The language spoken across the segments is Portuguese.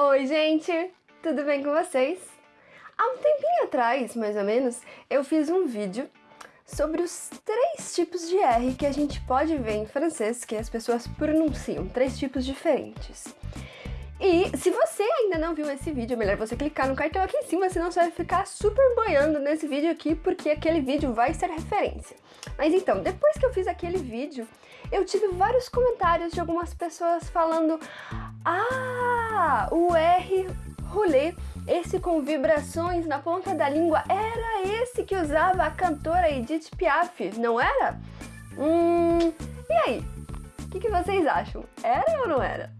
Oi, gente! Tudo bem com vocês? Há um tempinho atrás, mais ou menos, eu fiz um vídeo sobre os três tipos de R que a gente pode ver em francês que as pessoas pronunciam, três tipos diferentes. E se você ainda não viu esse vídeo, é melhor você clicar no cartão aqui em cima, senão você vai ficar super boiando nesse vídeo aqui, porque aquele vídeo vai ser referência. Mas então, depois que eu fiz aquele vídeo, eu tive vários comentários de algumas pessoas falando Ah, o R rolê, esse com vibrações na ponta da língua, era esse que usava a cantora Edith Piaf, não era? Hum, e aí? O que, que vocês acham? Era ou não era?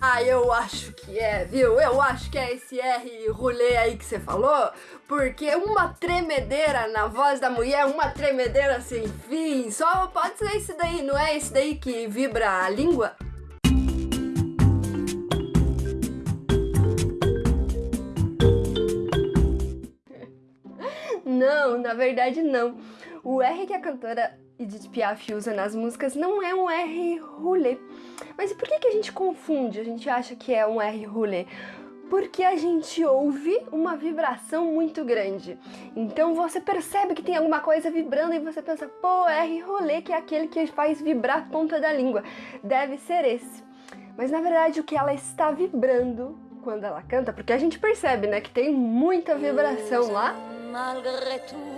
Ah, eu acho que é, viu? Eu acho que é esse R rolê aí que você falou, porque uma tremedeira na voz da mulher, uma tremedeira sem fim, só pode ser esse daí, não é esse daí que vibra a língua? Não, na verdade não. O R que a cantora Edith Piaf usa nas músicas não é um R roulé. Mas por que, que a gente confunde? A gente acha que é um R roulé? Porque a gente ouve uma vibração muito grande. Então você percebe que tem alguma coisa vibrando e você pensa, pô, R rolê, que é aquele que faz vibrar a ponta da língua. Deve ser esse. Mas na verdade o que ela está vibrando quando ela canta, porque a gente percebe, né, que tem muita vibração lá. Malgré tout,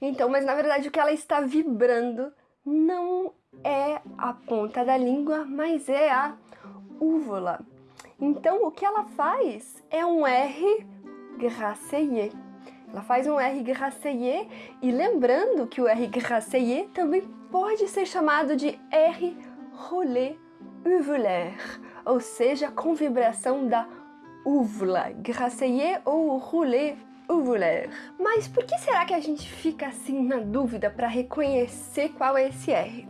Então, mas na verdade o que ela está vibrando não é a ponta da língua, mas é a úvula. Então o que ela faz é um R gracié. Ela faz um R gracié e lembrando que o R gracié também pode ser chamado de R rolé uvulaire, ou seja, com vibração da úvula, gracié ou rolé uvulaire. Mas por que será que a gente fica assim na dúvida para reconhecer qual é esse R?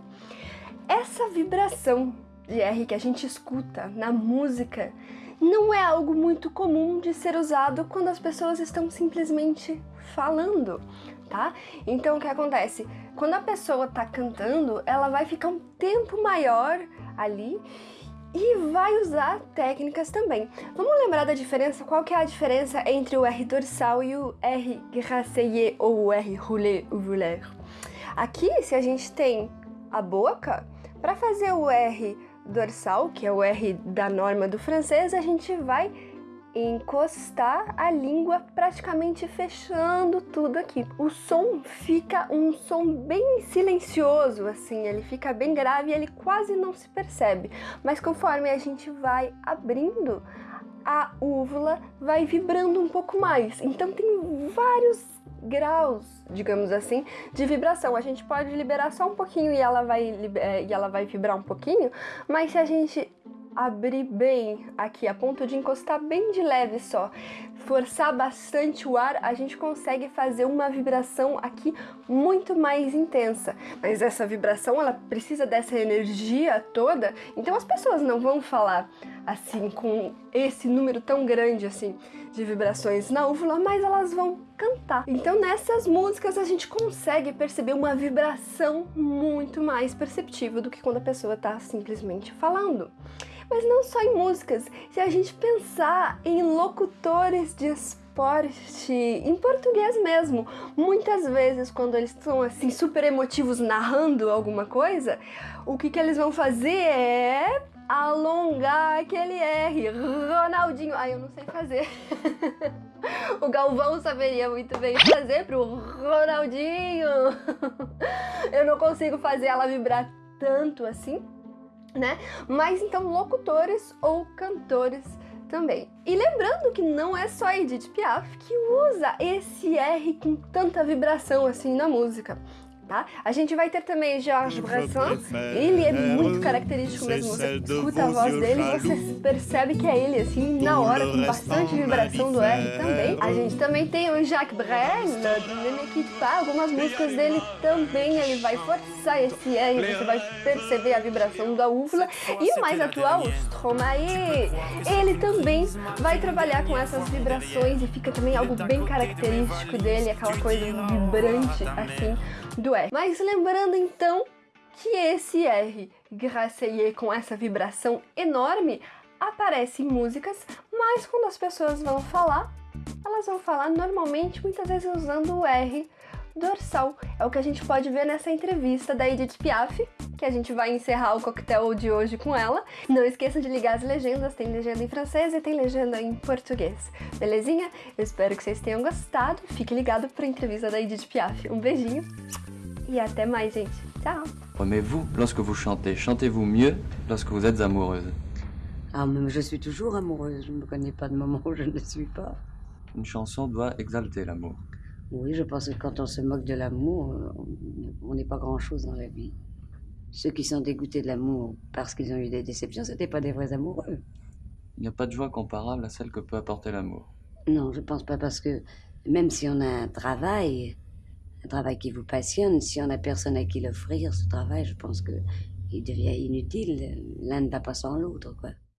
Essa vibração de R que a gente escuta na música não é algo muito comum de ser usado quando as pessoas estão simplesmente falando, tá? Então o que acontece? Quando a pessoa tá cantando, ela vai ficar um tempo maior ali e vai usar técnicas também. Vamos lembrar da diferença? Qual que é a diferença entre o R dorsal e o R gracié ou o R roulé ou voulaire? Aqui, se a gente tem a boca, para fazer o R dorsal, que é o R da norma do francês, a gente vai encostar a língua praticamente fechando tudo aqui. O som fica um som bem silencioso, assim, ele fica bem grave e ele quase não se percebe. Mas conforme a gente vai abrindo, a úvula vai vibrando um pouco mais. Então tem vários graus, digamos assim, de vibração. A gente pode liberar só um pouquinho e ela vai, é, e ela vai vibrar um pouquinho, mas se a gente abrir bem aqui, a ponto de encostar bem de leve só, forçar bastante o ar, a gente consegue fazer uma vibração aqui muito mais intensa. Mas essa vibração, ela precisa dessa energia toda, então as pessoas não vão falar assim com esse número tão grande assim de vibrações na úvula, mas elas vão cantar. Então nessas músicas a gente consegue perceber uma vibração muito mais perceptível do que quando a pessoa está simplesmente falando. Mas não só em músicas, se a gente pensar em locutores de esporte, em português mesmo, muitas vezes quando eles estão assim super emotivos narrando alguma coisa, o que, que eles vão fazer é alongar aquele R. Ronaldinho. Ai, eu não sei fazer. o Galvão saberia muito bem fazer pro Ronaldinho. eu não consigo fazer ela vibrar tanto assim né? Mas então locutores ou cantores também. E lembrando que não é só Edith Piaf que usa esse R com tanta vibração assim na música tá? A gente vai ter também Georges Brassens, ele é muito característico mesmo, você escuta a voz dele e você percebe que é ele, assim, na hora, com bastante vibração do R também. A gente também tem o Jacques Brel, do Ne Me Quitte Pas, algumas músicas dele também, ele vai forçar esse R, você vai perceber a vibração da úvula. E o mais atual, o Stromae, ele também vai trabalhar com essas vibrações e fica também algo bem característico dele, aquela coisa vibrante, assim, do R. Mas lembrando então que esse R gracier com essa vibração enorme aparece em músicas, mas quando as pessoas vão falar, elas vão falar normalmente, muitas vezes usando o R dorsal. É o que a gente pode ver nessa entrevista da Edith Piaf, que a gente vai encerrar o coquetel de hoje com ela. Não esqueça de ligar as legendas, tem legenda em francês e tem legenda em português. Belezinha? Eu espero que vocês tenham gostado. Fique ligado para a entrevista da Edith Piaf. Um beijinho e até mais, gente. Tchau! Mais vous, lorsque vous chantez, chantez-vous mieux lorsque vous êtes amoureuse? Ah, mais je suis toujours amoureuse. Je ne me connais pas de moment où je ne le suis pas. Une chanson doit exalter l'amour. Oui, je pense que quand on se moque de l'amour, on n'est pas grand-chose dans la vie. Ceux qui sont dégoûtés de l'amour parce qu'ils ont eu des déceptions, ce n'étaient pas des vrais amoureux. Il n'y a pas de joie comparable à celle que peut apporter l'amour. Non, je pense pas parce que même si on a un travail, un travail qui vous passionne, si on n'a personne à qui l'offrir, ce travail, je pense que il devient inutile. L'un ne va pas sans l'autre, quoi.